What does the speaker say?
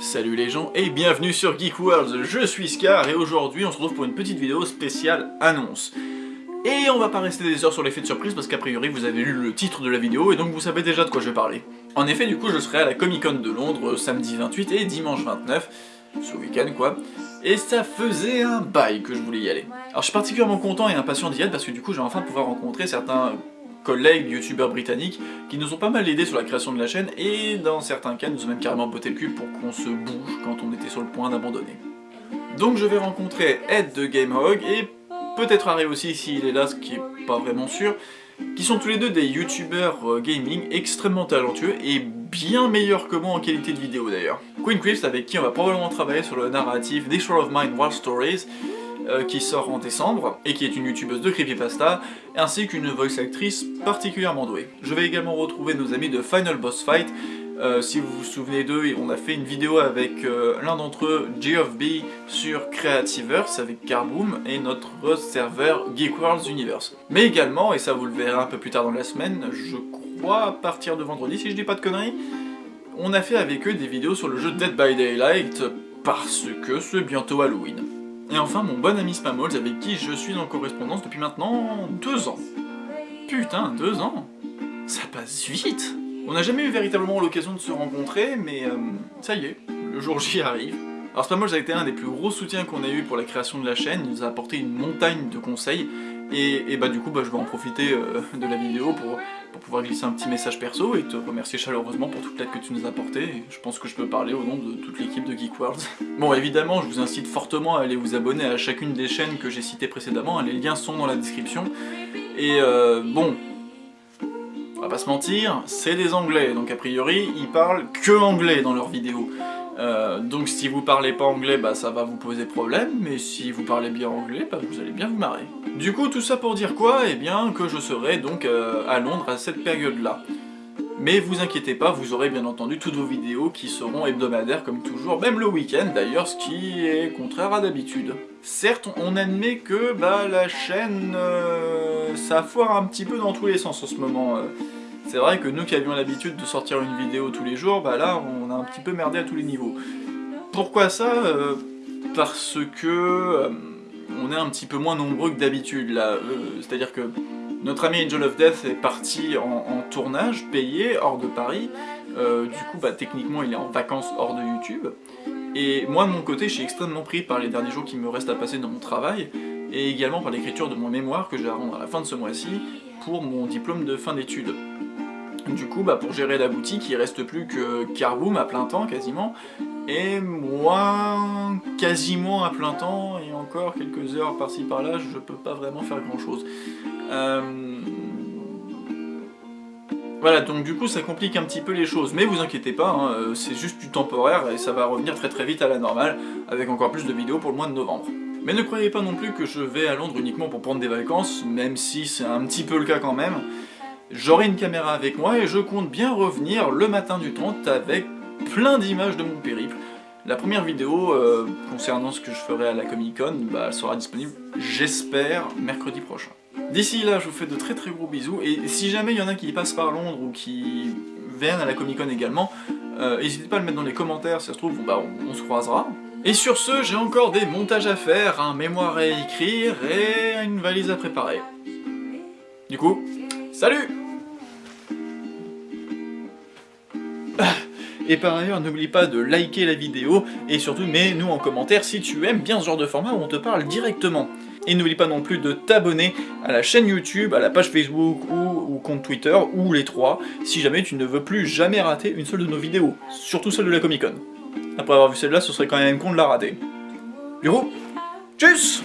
Salut les gens et bienvenue sur Geek World, je suis Scar et aujourd'hui on se retrouve pour une petite vidéo spéciale annonce. Et on va pas rester des heures sur l'effet de surprise parce qu'a priori vous avez lu le titre de la vidéo et donc vous savez déjà de quoi je vais parler. En effet du coup je serai à la Comic Con de Londres samedi 28 et dimanche 29, ce week-end quoi, et ça faisait un bail que je voulais y aller. Alors je suis particulièrement content et impatient d'y être parce que du coup je vais enfin pouvoir rencontrer certains collègues youtubeurs britanniques qui nous ont pas mal aidés sur la création de la chaîne et dans certains cas nous ont même carrément botté le cul pour qu'on se bouge quand on était sur le point d'abandonner. Donc je vais rencontrer Ed de GameHog et peut-être Harry aussi s'il est là, ce qui est pas vraiment sûr, qui sont tous les deux des youtubeurs euh, gaming extrêmement talentueux et bien meilleurs que moi en qualité de vidéo d'ailleurs. Queen Crisp avec qui on va probablement travailler sur le narratif World of Mine Wild Stories, euh, qui sort en décembre, et qui est une youtubeuse de creepypasta, ainsi qu'une voice actrice particulièrement douée. Je vais également retrouver nos amis de Final Boss Fight, euh, si vous vous souvenez d'eux, on a fait une vidéo avec euh, l'un d'entre eux, G of B, sur Creativerse avec Carboom et notre serveur Geek Worlds Universe. Mais également, et ça vous le verrez un peu plus tard dans la semaine, je crois à partir de vendredi si je dis pas de conneries, on a fait avec eux des vidéos sur le jeu Dead by Daylight parce que c'est bientôt Halloween. Et enfin mon bon ami Spamols avec qui je suis en correspondance depuis maintenant deux ans. Putain, deux ans Ça passe vite On n'a jamais eu véritablement l'occasion de se rencontrer, mais euh, ça y est, le jour J arrive. Alors Spamols a été un des plus gros soutiens qu'on a eu pour la création de la chaîne, il nous a apporté une montagne de conseils, et, bah du coup bah, je vais en profiter euh, de la vidéo pour, pour, pouvoir glisser un petit message perso et te remercier chaleureusement pour toute l'aide que tu nous as apportée. Je pense que je peux parler au nom de toute l'équipe de Geek World. Bon évidemment je vous incite fortement à aller vous abonner à chacune des chaînes que j'ai citées précédemment, les liens sont dans la description. Et euh, bon, on va pas se mentir, c'est des anglais, donc a priori ils parlent que anglais dans leurs vidéos. Euh, donc si vous parlez pas anglais, bah ça va vous poser problème, mais si vous parlez bien anglais, bah vous allez bien vous marrer. Du coup, tout ça pour dire quoi? Eh bien, que je serai donc euh, à Londres à cette période-là. Mais vous inquiétez pas, vous aurez bien entendu toutes vos vidéos qui seront hebdomadaires comme toujours, même le week-end d'ailleurs, ce qui est contraire à d'habitude. Certes, on admet que bah, la chaîne, euh, ça foire un petit peu dans tous les sens en ce moment. C'est vrai que nous qui avions l'habitude de sortir une vidéo tous les jours, bah là on a un petit peu merdé à tous les niveaux. Pourquoi ça euh, Parce que euh, on est un petit peu moins nombreux que d'habitude là. Euh, c'est-à-dire que notre ami Angel of Death est parti en, tournage, payé, hors de Paris. du coup, bah, techniquement, il est en vacances hors de YouTube. Et moi, de mon côté, je suis extrêmement pris par les derniers jours qui me restent à passer dans mon travail, et également par l'écriture de mon mémoire que je vais rendre à la fin de ce mois-ci pour mon diplôme de fin d'études. Du coup, bah, pour gérer la boutique, il reste plus que Carboom à plein temps, quasiment, et moi, quasiment à plein temps, et encore quelques heures par-ci par-là, je peux pas vraiment faire grand-chose. Euh, voilà, donc du coup ça complique un petit peu les choses, mais vous inquiétez pas, hein, euh, c'est juste du temporaire et ça va revenir très très vite à la normale, avec encore plus de vidéos pour le mois de novembre. Mais ne croyez pas non plus que je vais à Londres uniquement pour prendre des vacances, même si c'est un petit peu le cas quand même. J'aurai une caméra avec moi et je compte bien revenir le matin du 30 avec plein d'images de mon périple. La première vidéo euh, concernant ce que je ferai à la Comic Con, bah, sera disponible, j'espère, mercredi prochain. D'ici là, je vous fais de très très gros bisous, et si jamais il y en a qui passent par Londres ou qui viennent à la Comic Con également, euh, n'hésitez pas à le mettre dans les commentaires, si ça se trouve, bah, on, on se croisera. Et sur ce, j'ai encore des montages à faire, un mémoire à écrire et une valise à préparer. Du coup, Salut Et par ailleurs, n'oublie pas de liker la vidéo, et surtout mets-nous en commentaire si tu aimes bien ce genre de format où on te parle directement. Et n'oublie pas non plus de t'abonner à la chaîne YouTube, à la page Facebook ou compte Twitter, ou les trois, si jamais tu ne veux plus jamais rater une seule de nos vidéos, surtout celle de la Comic Con. Après avoir vu celle-là, ce serait quand même con de la rater. Du coup, tchuss